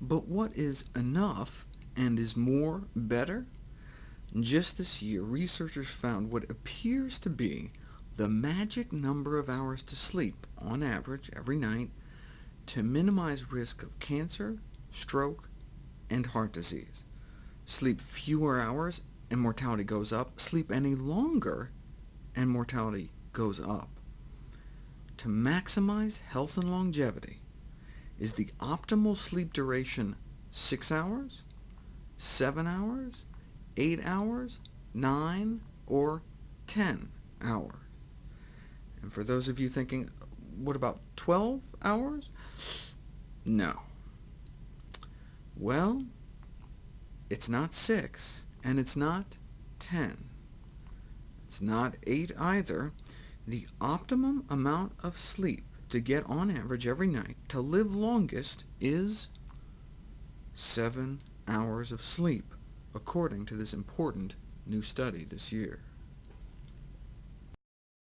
But what is enough, and is more better? Just this year, researchers found what appears to be the magic number of hours to sleep, on average, every night, to minimize risk of cancer, stroke, and heart disease. Sleep fewer hours, and mortality goes up. Sleep any longer, and mortality goes up. To maximize health and longevity, is the optimal sleep duration 6 hours, 7 hours, 8 hours, 9, or 10 hours? And for those of you thinking, what about 12 hours? No. Well, it's not 6, and it's not 10. It's not 8 either. The optimum amount of sleep to get on average every night to live longest is 7 hours of sleep, according to this important new study this year.